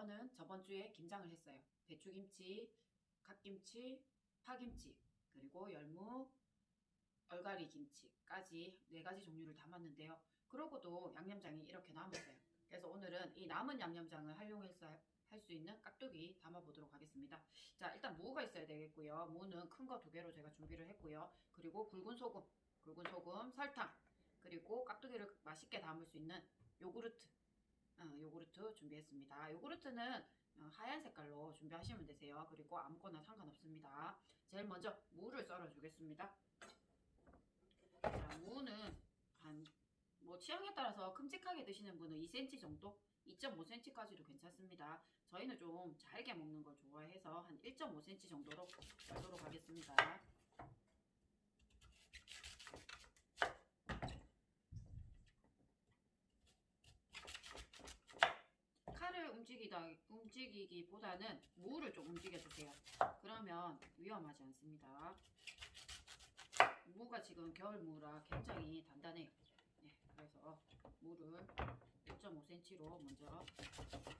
저는 저번 주에 김장을 했어요. 배추김치, 갓김치, 파김치, 그리고 열무, 얼갈이 김치까지 네 가지 종류를 담았는데요. 그러고도 양념장이 이렇게 남았어요. 그래서 오늘은 이 남은 양념장을 활용해서 할 수 있는 깍두기 담아보도록 하겠습니다. 자, 일단 무가 있어야 되겠고요. 무는 큰 거 두 개로 제가 준비를 했고요. 그리고 굵은 소금, 굵은 소금, 설탕, 그리고 깍두기를 맛있게 담을 수 있는 요구르트, 어, 요구르트 준비했습니다. 요구르트는 어, 하얀 색깔로 준비하시면 되세요. 그리고 아무거나 상관없습니다. 제일 먼저 무를 썰어 주겠습니다. 자, 무는 한 뭐 취향에 따라서 큼직하게 드시는 분은 2cm 정도, 2.5cm까지도 괜찮습니다. 저희는 좀 잘게 먹는 걸 좋아해서 한 1.5cm 정도로 썰도록 하겠습니다. 칼을 움직이다, 움직이기보다는 무를 좀 움직여주세요. 그러면 위험하지 않습니다. 무가 지금 겨울무라 굉장히 단단해요. 네, 그래서 무를 1.5cm로 먼저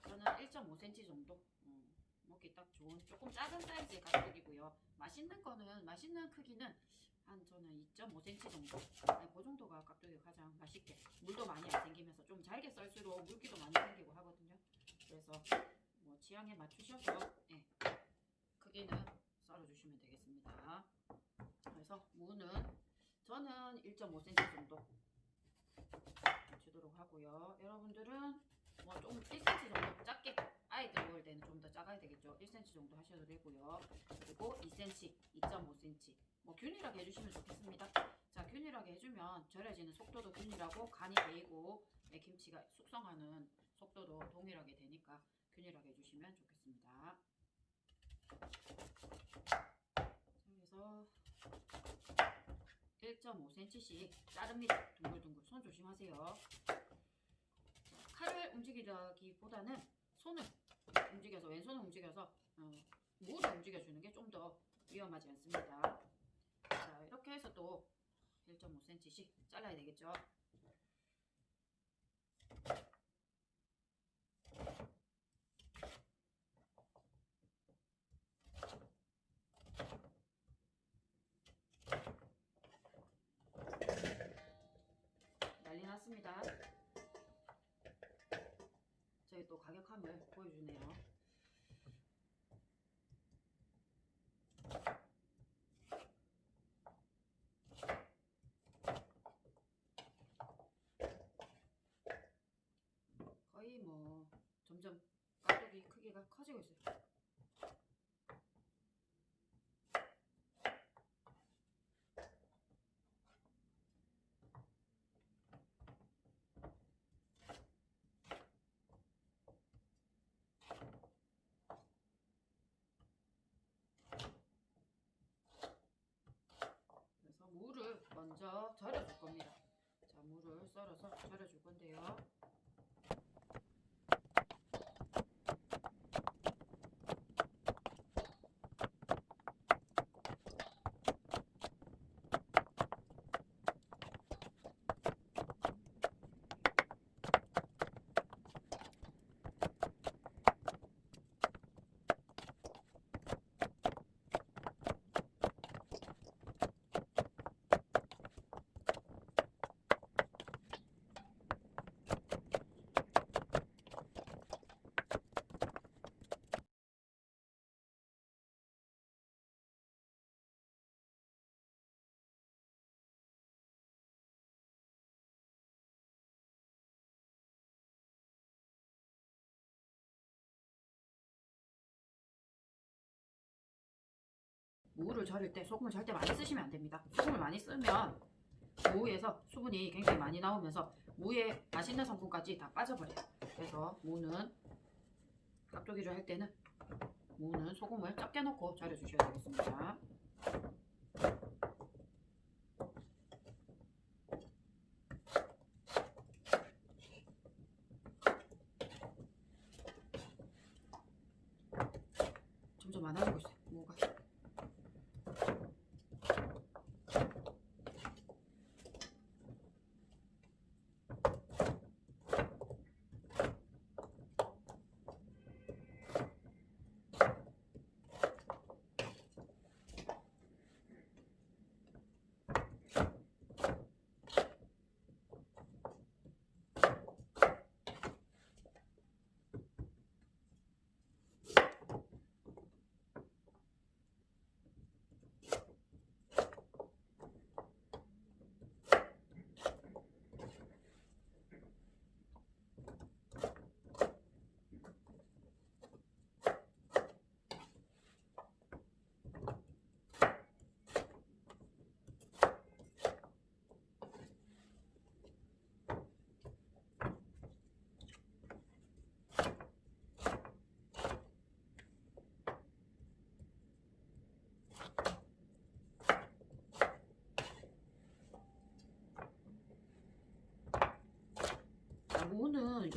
저는 1.5cm 정도 음, 먹기 딱 좋은 조금 작은 사이즈의 가격이고요. 맛있는 거는 맛있는 크기는 한 저는 2.5cm 정도 네, 그 정도가 깍두기가 가장 맛있게 물도 많이 안 생기면서 좀 잘게 썰수록 물기도 많이 생기고 하거든요. 그래서 뭐 취향에 맞추셔서 예, 크기는 썰어주시면 되겠습니다. 그래서 무는 저는 1.5cm 정도 주도록 하고요. 여러분들은 뭐좀 1cm 정도 작게 아이들 먹을 때는 좀 더 작아야 되겠죠. 1cm 정도 하셔도 되고요. 그리고 2cm, 2.5cm 뭐 균일하게 해주시면 좋겠습니다. 자 균일하게 해주면 절여지는 속도도 균일하고 간이 배이고 네, 김치가 숙성하는 속도도 동일하게 되니까 균일하게 해주시면 좋겠습니다. 자, 그래서 1.5cm씩 자릅니다. 둥글둥글 손 조심하세요. 자, 칼을 움직이기보다는 손을 움직여서 왼손을 움직여서 어, 무를 움직여주는 게 좀 더 위험하지 않습니다. 자 이렇게 해서 또 1.5cm씩 잘라야 되겠죠. 가격함을 보여주네요. 거의 뭐 점점 가격이 크기가 커지고 있어요. 그래서 무를 먼저 절여줄 겁니다. 자, 무를 썰어서 절여줄 건데요. 무를 절일 때 소금을 절대 많이 쓰시면 안 됩니다. 소금을 많이 쓰면 무에서 수분이 굉장히 많이 나오면서 무의 맛있는 성분까지 다 빠져버려요. 그래서 무는 깍두기를 할 때는 무는 소금을 적게 넣고 절여 주셔야 되겠습니다. 점점 많아지고 있어요. 무가.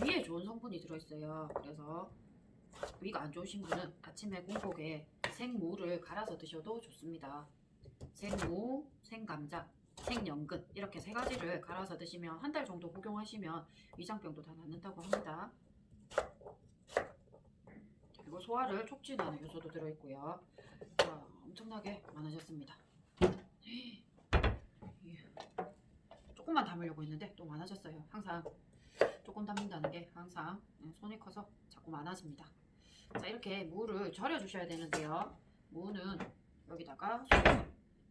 위에 좋은 성분이 들어있어요. 그래서 위가 안 좋으신 분은 아침에 공복에 생무를 갈아서 드셔도 좋습니다. 생무, 생감자, 생연근 이렇게 세 가지를 갈아서 드시면 한 달 정도 복용하시면 위장병도 다 낫는다고 합니다. 그리고 소화를 촉진하는 요소도 들어있고요. 자, 엄청나게 많아졌습니다. 조금만 담으려고 했는데 또 많아졌어요. 항상 조금 담는다는 게 항상 음, 손이 커서 자꾸 많아집니다. 자 이렇게 무를 절여 주셔야 되는데요. 무는 여기다가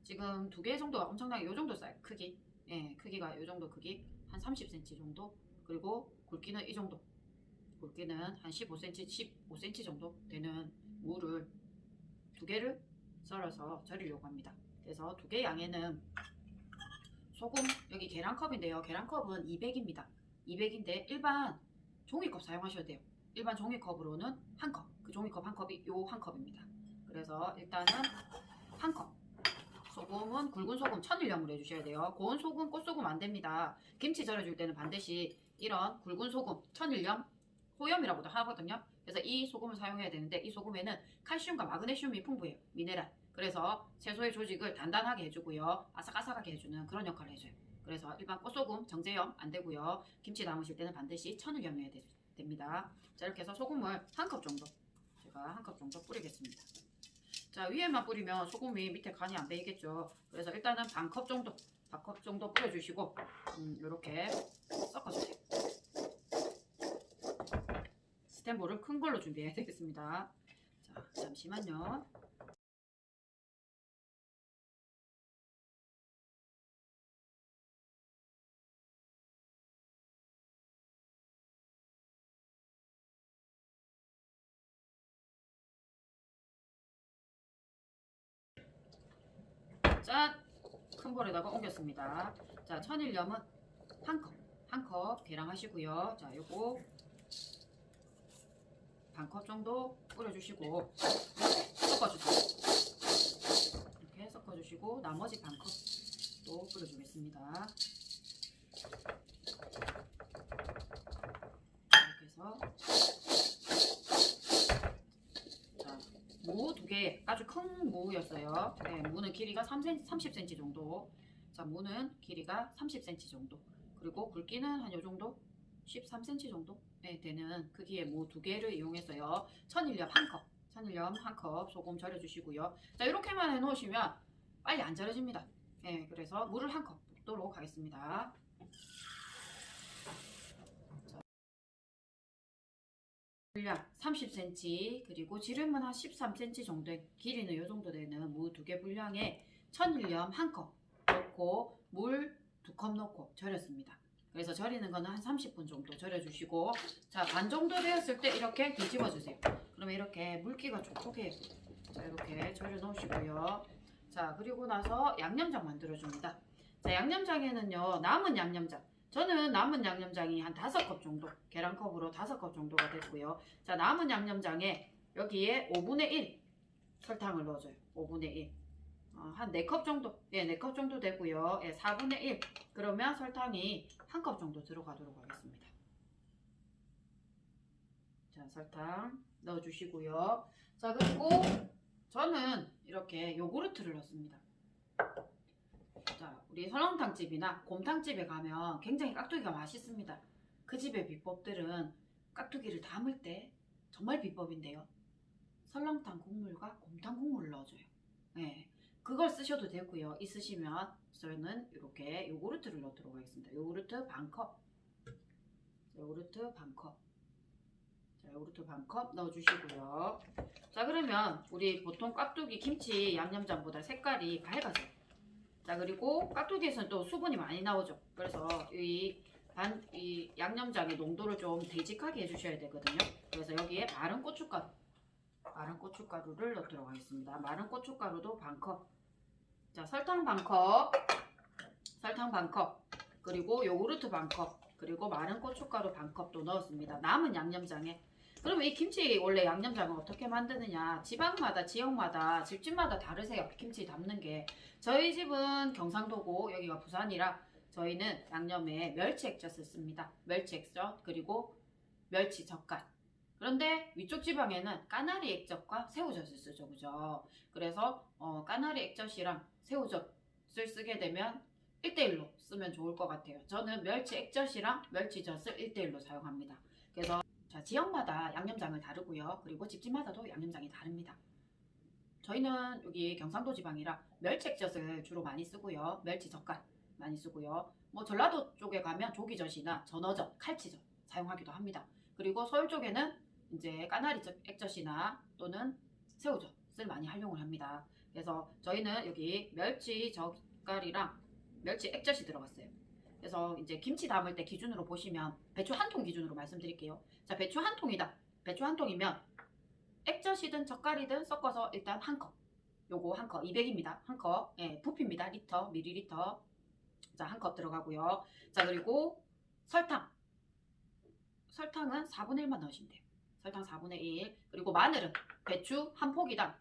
지금 두 개 정도가 엄청나게 요 정도 사이 크기 예 크기가 요 정도 크기 한 30cm 정도 그리고 굵기는 이 정도 굵기는 한 15cm 15cm 정도 되는 무를 두 개를 썰어서 절이려고 합니다. 그래서 두 개 양에는 소금 여기 계란컵인데요. 계란컵은 200입니다. 200인데 일반 종이컵 사용하셔야 돼요. 일반 종이컵으로는 한 컵. 그 종이컵 한 컵이 요 한 컵입니다. 그래서 일단은 한 컵. 소금은 굵은 소금 천일염으로 해주셔야 돼요. 고운 소금, 꽃소금 안 됩니다. 김치 절여줄 때는 반드시 이런 굵은 소금, 천일염, 호염이라고도 하거든요. 그래서 이 소금을 사용해야 되는데 이 소금에는 칼슘과 마그네슘이 풍부해요. 미네랄. 그래서 채소의 조직을 단단하게 해주고요. 아삭아삭하게 해주는 그런 역할을 해줘요. 그래서 일반 꽃소금, 정제염 안 되고요. 김치 담으실 때는 반드시 천일염이어야 되- 됩니다. 자 이렇게 해서 소금을 한 컵 정도 제가 한 컵 정도 뿌리겠습니다. 자 위에만 뿌리면 소금이 밑에 간이 안 배이겠죠. 그래서 일단은 반 컵 정도, 반 컵 정도 뿌려주시고 음, 이렇게 섞어주세요. 스탠볼을 큰 걸로 준비해야 되겠습니다. 자 잠시만요. 짠! 큰 볼에다가 옮겼습니다. 자, 천일염은 한 컵. 한 컵 계량하시고요. 자, 요거 반 컵 정도 뿌려주시고 섞어주세요. 이렇게 섞어주시고 나머지 반 컵 또 뿌려주겠습니다. 이렇게 해서 자, 무 두 개, 아주 큰 무였어요. 네, 무는 길이가 3cm, 30cm 정도. 자, 무는 길이가 30cm 정도. 그리고 굵기는 한 요 정도? 13cm 정도? 네, 되는 크기의 무 두 개를 이용해서요. 천일염 한 컵, 천일염 한 컵 소금 절여주시고요. 자, 이렇게만 해놓으시면 빨리 안 절여집니다. 네, 그래서 물을 한 컵 붓도록 하겠습니다. 분량 30cm 그리고 지름은 한 13cm 정도의 길이는 이 정도 되는 무 두 개 분량에 천일염 한 컵 넣고 물 두 컵 넣고 절였습니다. 그래서 절이는 거는 한 30분 정도 절여주시고 자 반 정도 되었을 때 이렇게 뒤집어 주세요. 그러면 이렇게 물기가 촉촉해요. 자 이렇게 절여 놓으시고요. 자 그리고 나서 양념장 만들어 줍니다. 자 양념장에는요 남은 양념장 저는 남은 양념장이 한 다섯 컵 정도 계란컵으로 다섯 컵 정도가 됐고요. 자 남은 양념장에 여기에 5분의 1 설탕을 넣어줘요. 5분의 1. 어, 한 4컵 정도, 예, 4컵 정도 되고요. 예, 4분의 1. 그러면 설탕이 한 컵 정도 들어가도록 하겠습니다. 자, 설탕 넣어주시고요. 자, 그리고 저는 이렇게 요구르트를 넣습니다. 자, 우리 설렁탕집이나 곰탕집에 가면 굉장히 깍두기가 맛있습니다. 그 집의 비법들은 깍두기를 담을 때 정말 비법인데요. 설렁탕 국물과 곰탕 국물을 넣어줘요. 네, 그걸 쓰셔도 되고요. 있으시면 저는 이렇게 요구르트를 넣도록 하겠습니다. 요구르트 반 컵. 요구르트 반 컵. 자, 요구르트 반 컵 넣어주시고요. 자, 그러면 우리 보통 깍두기 김치 양념장보다 색깔이 밝아져요. 자, 그리고 깍두기에서는 또 수분이 많이 나오죠. 그래서 이 반, 이 양념장의 농도를 좀 되직하게 해주셔야 되거든요. 그래서 여기에 마른 고춧가루, 마른 고춧가루를 넣도록 하겠습니다. 마른 고춧가루도 반 컵. 자, 설탕 반 컵, 설탕 반 컵, 그리고 요구르트 반 컵, 그리고 마른 고춧가루 반 컵도 넣었습니다. 남은 양념장에. 그러면 이 김치 원래 양념장을 어떻게 만드느냐? 지방마다 지역마다 집집마다 다르세요. 김치 담는 게. 저희 집은 경상도고 여기가 부산이라 저희는 양념에 멸치 액젓을 씁니다. 멸치 액젓 그리고 멸치 젓갈. 그런데 위쪽 지방에는 까나리 액젓과 새우젓을 쓰죠, 그죠? 그래서 어, 까나리 액젓이랑 새우젓을 쓰게 되면 1대1로 쓰면 좋을 것 같아요. 저는 멸치 액젓이랑 멸치젓을 1대1로 사용합니다. 그래서 자, 지역마다 양념장을 다르고요. 그리고 집집마다도 양념장이 다릅니다. 저희는 여기 경상도 지방이라 멸치 액젓을 주로 많이 쓰고요. 멸치 젓갈 많이 쓰고요. 뭐 전라도 쪽에 가면 조기젓이나 전어젓, 칼치젓 사용하기도 합니다. 그리고 서울 쪽에는 이제 까나리 젓- 액젓이나 또는 새우젓을 많이 활용을 합니다. 그래서 저희는 여기 멸치 젓갈이랑 멸치 액젓이 들어갔어요. 그래서 이제 김치 담을 때 기준으로 보시면 배추 한 통 기준으로 말씀드릴게요. 자, 배추 한 통이다. 배추 한 통이면 액젓이든 젓갈이든 섞어서 일단 한 컵. 요거 한 컵, 200입니다. 한 컵. 예, 부피입니다. 리터, 미리리터. 자, 한 컵 들어가고요. 자, 그리고 설탕. 설탕은 4분의 1만 넣으시면 돼요. 설탕 4분의 1. 그리고 마늘은 배추 한 포기당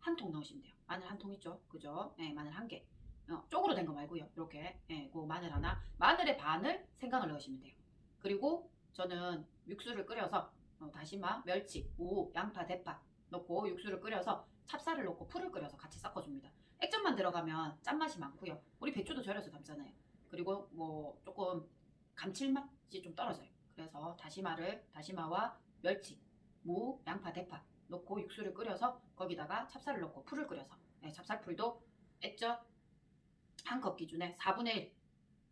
한 통 넣으시면 돼요. 마늘 한 통 있죠? 그죠? 예, 마늘 한 개. 어, 쪽으로 된 거 말고요. 이렇게. 예, 그 마늘 하나. 마늘의 반을 생강을 넣으시면 돼요. 그리고 저는 육수를 끓여서 어, 다시마, 멸치, 무, 양파, 대파 넣고 육수를 끓여서 찹쌀을 넣고 풀을 끓여서 같이 섞어줍니다. 액젓만 들어가면 짠맛이 많고요. 우리 배추도 절여서 담잖아요. 그리고 뭐 조금 감칠맛이 좀 떨어져요. 그래서 다시마를 다시마와 멸치, 무, 양파, 대파 넣고 육수를 끓여서 거기다가 찹쌀을 넣고 풀을 끓여서 네, 찹쌀풀도 액젓 한 컵 기준에 4분의 1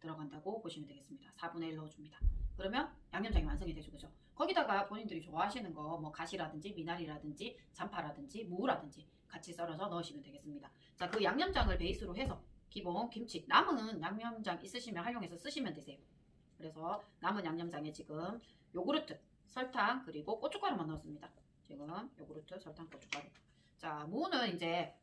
들어간다고 보시면 되겠습니다. 4분의 1 넣어줍니다. 그러면 양념장이 완성이 되죠, 그죠? 거기다가 본인들이 좋아하시는 거 뭐 가시라든지 미나리라든지 잔파라든지 무라든지 같이 썰어서 넣으시면 되겠습니다. 자, 그 양념장을 베이스로 해서 기본 김치 남은 양념장 있으시면 활용해서 쓰시면 되세요. 그래서 남은 양념장에 지금 요구르트, 설탕 그리고 고춧가루만 넣었습니다. 지금 요구르트, 설탕, 고춧가루. 자, 무는 이제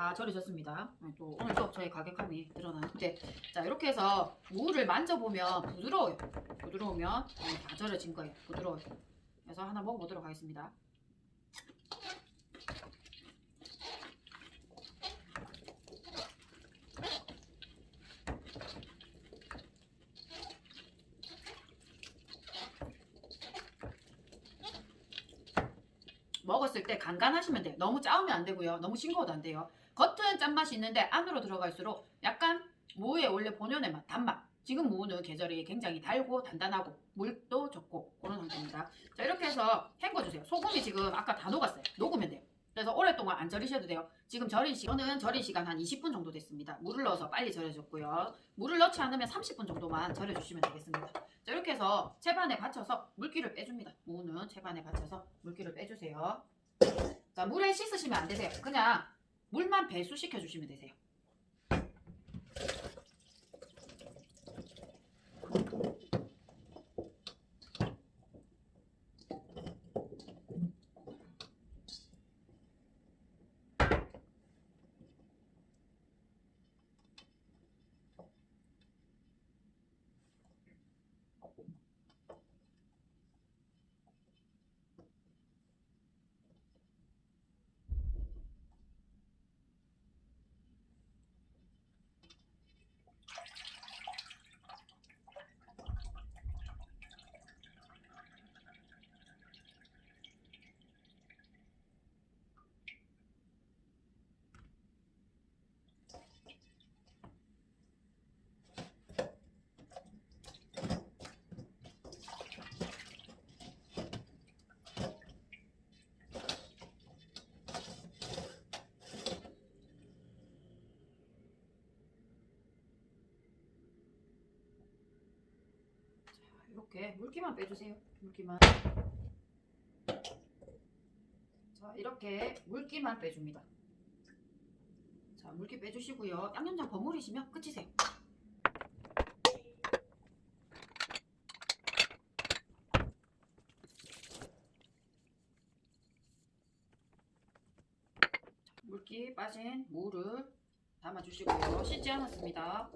다 절여졌습니다. 네, 또 오늘 또 저희 가격함이 드러나는데 자 이렇게 해서 무를 만져보면 부드러워요. 부드러우면 네, 다 절여진 거예요. 부드러워요. 그래서 하나 먹어보도록 하겠습니다. 먹었을 때 간간하시면 돼요. 너무 짜우면 안 되고요. 너무 싱거워도 안 돼요. 겉은 짠맛이 있는데 안으로 들어갈수록 약간 무의 원래 본연의 맛, 단맛. 지금 무는 계절이 굉장히 달고 단단하고 물도 적고 그런 상태입니다. 자 이렇게 해서 헹궈주세요. 소금이 지금 아까 다 녹았어요. 녹으면 돼요. 그래서 오랫동안 안 절이셔도 돼요. 지금 절인 시간, 저는 절인 시간 한 20분 정도 됐습니다. 물을 넣어서 빨리 절여줬고요. 물을 넣지 않으면 30분 정도만 절여주시면 되겠습니다. 자 이렇게 해서 채반에 받쳐서 물기를 빼줍니다. 무는 채반에 받쳐서 물기를 빼주세요. 자 물에 씻으시면 안 되세요. 그냥 물만 배수시켜 주시면 되세요. 이렇게 물기만 빼주세요. 물기만. 자, 이렇게 물기만 빼줍니다. 자, 물기 빼주시고요. 양념장 버무리시면 끝이세요. 물기 빠진 무를 담아주시고요. 씻지 않았습니다.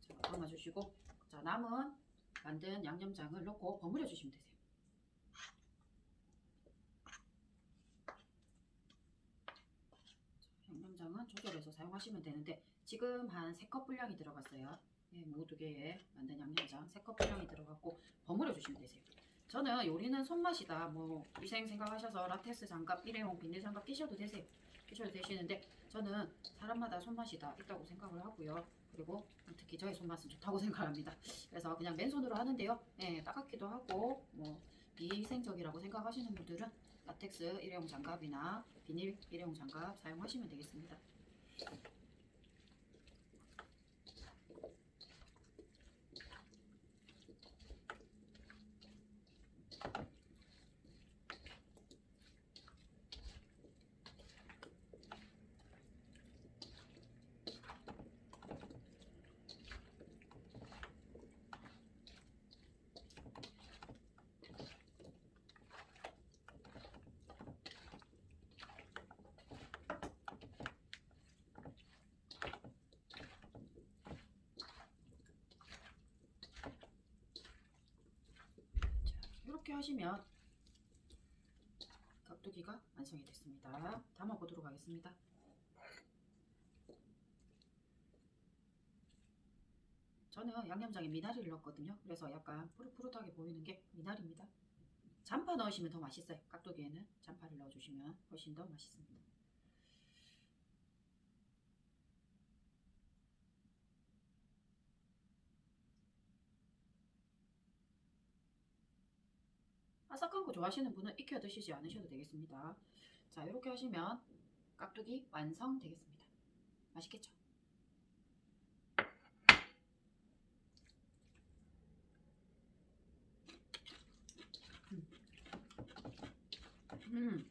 자, 담아주시고 자, 남은 만든 양념장을 넣고 버무려 주시면 되세요. 자, 양념장은 조절해서 사용하시면 되는데 지금 한 3컵 분량이 들어갔어요. 예, 모두 개에 만든 양념장 3컵이랑이 들어갔고 버무려 주시면 되세요. 저는 요리는 손맛이다. 뭐 위생 생각하셔서 라텍스 장갑, 일회용 비닐 장갑 끼셔도 되세요. 끼셔도 되시는데 저는 사람마다 손맛이 다 있다고 생각을 하고요. 그리고 특히 저의 손맛은 좋다고 생각합니다. 그래서 그냥 맨손으로 하는데요. 예, 따갑기도 하고 뭐 비위생적이라고 생각하시는 분들은 라텍스 일회용 장갑이나 비닐 일회용 장갑 사용하시면 되겠습니다. 이렇게 하시면 깍두기가 완성이 됐습니다. 담아 보도록 하겠습니다. 저는 양념장에 미나리를 넣었거든요. 그래서 약간 푸릇푸릇하게 보이는 게 미나리입니다. 잔파 넣으시면 더 맛있어요. 깍두기에는 잔파를 넣어주시면 훨씬 더 맛있습니다. 아삭한 거 좋아하시는 분은 익혀 드시지 않으셔도 되겠습니다. 자, 이렇게 하시면 깍두기 완성되겠습니다. 맛있겠죠? 음. 음.